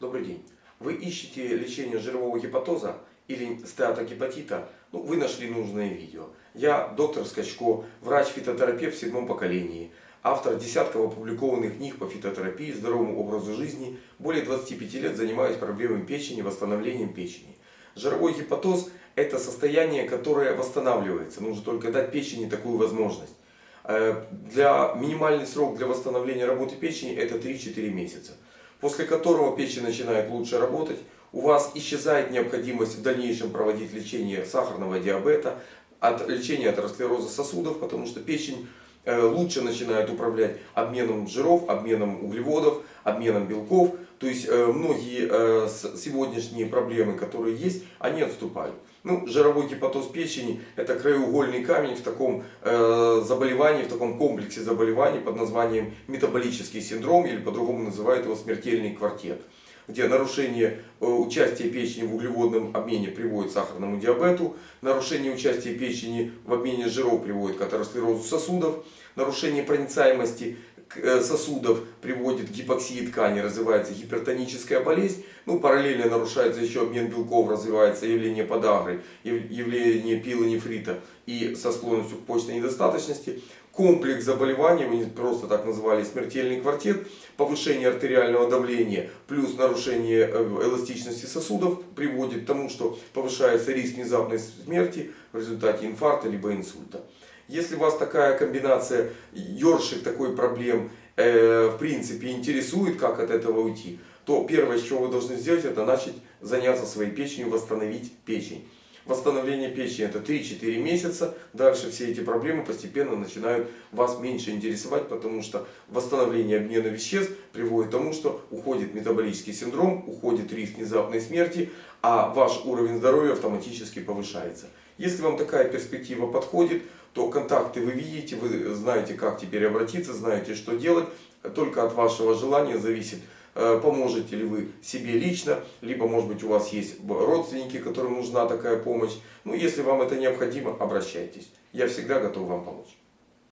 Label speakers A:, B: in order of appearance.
A: Добрый день. Вы ищете лечение жирового гепатоза или стеатогепатита? Ну, вы нашли нужное видео. Я доктор Скачко, врач-фитотерапевт в седьмом поколении, автор десятков опубликованных книг по фитотерапии, здоровому образу жизни, более 25 лет занимаюсь проблемами печени, восстановлением печени. Жировой гепатоз – это состояние, которое восстанавливается. Нужно только дать печени такую возможность. Э, для, минимальный срок для восстановления работы печени это 3-4 месяца после которого печень начинает лучше работать, у вас исчезает необходимость в дальнейшем проводить лечение сахарного диабета, от лечения атеросклероза сосудов, потому что печень лучше начинает управлять обменом жиров, обменом углеводов, обменом белков. То есть э, многие э, сегодняшние проблемы, которые есть, они отступают. Ну, жировой гепатоз печени – это краеугольный камень в таком э, заболевании, в таком комплексе заболеваний под названием метаболический синдром, или по-другому называют его смертельный квартет где нарушение э, участия печени в углеводном обмене приводит к сахарному диабету, нарушение участия печени в обмене жиров приводит к атеросклерозу сосудов, нарушение проницаемости сосудов приводит к гипоксии ткани, развивается гипертоническая болезнь. Ну, параллельно нарушается еще обмен белков, развивается явление подагры, явление пилонефрита и со склонностью к почной недостаточности. Комплекс заболеваний, мы просто так назвали смертельный квартет, повышение артериального давления плюс нарушение э, эластичности сосудов приводит к тому, что повышается риск внезапной смерти в результате инфаркта либо инсульта. Если вас такая комбинация, ёршик такой проблем, э, в принципе интересует, как от этого уйти, то первое, что вы должны сделать, это начать заняться своей печенью, восстановить печень. Восстановление печени это 3-4 месяца. Дальше все эти проблемы постепенно начинают вас меньше интересовать, потому что восстановление обмена веществ приводит к тому, что уходит метаболический синдром, уходит риск внезапной смерти, а ваш уровень здоровья автоматически повышается. Если вам такая перспектива подходит, то контакты вы видите, вы знаете, как теперь обратиться, знаете, что делать. Только от вашего желания зависит, э, поможете ли вы себе лично, либо, может быть, у вас есть родственники, которым нужна такая помощь. Ну, если вам это необходимо, обращайтесь. Я всегда готов вам помочь.